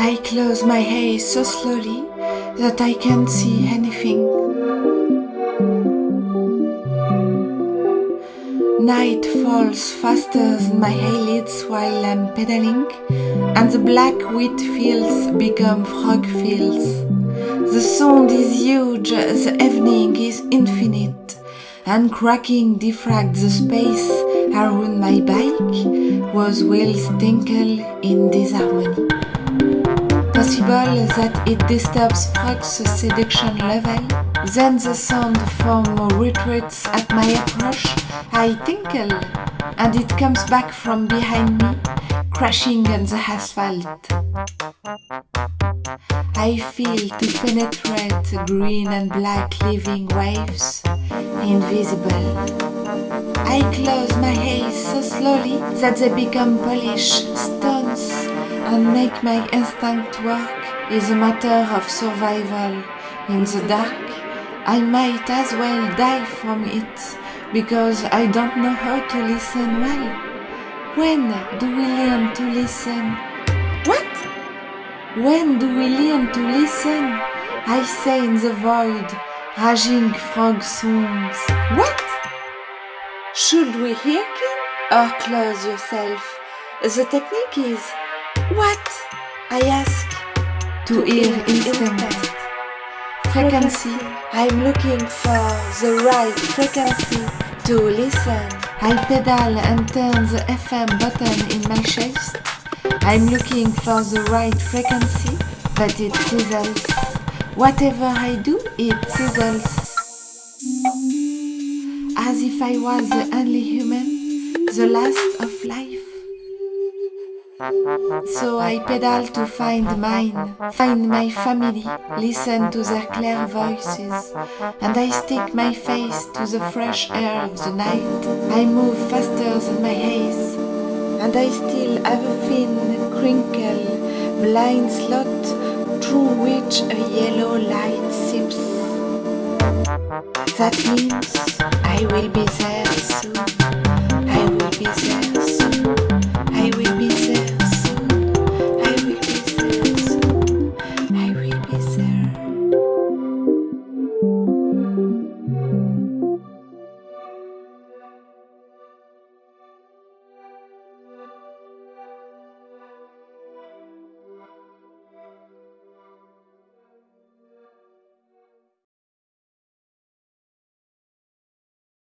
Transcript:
I close my eyes so slowly that I can't see anything. Night falls faster than my eyelids while I'm pedaling, and the black wheat fields become frog fields. The sound is huge, the evening is infinite, and cracking diffract the space around my bike was wheels tinkle in disharmony. Possible that it disturbs Frog's seduction level, then the sound form retreats at my approach, I tinkle, and it comes back from behind me, crashing on the asphalt. I feel to penetrate green and black living waves, invisible. I close my eyes so slowly that they become polished stones and make my instinct work is a matter of survival. In the dark, I might as well die from it because I don't know how to listen well. When do we learn to listen? What? When do we learn to listen? I say in the void, raging frog songs. What? Should we hearken or oh, close yourself? The technique is what? I ask to hear instant best. frequency. I'm looking for the right frequency to listen. I pedal and turn the FM button in my chest. I'm looking for the right frequency, but it sizzles. Whatever I do, it sizzles. As if I was the only human, the last of life. So I pedal to find mine, find my family, listen to their clear voices, and I stick my face to the fresh air of the night. I move faster than my haze, and I still have a thin, crinkle, blind slot through which a yellow light seeps. That means I will be there soon.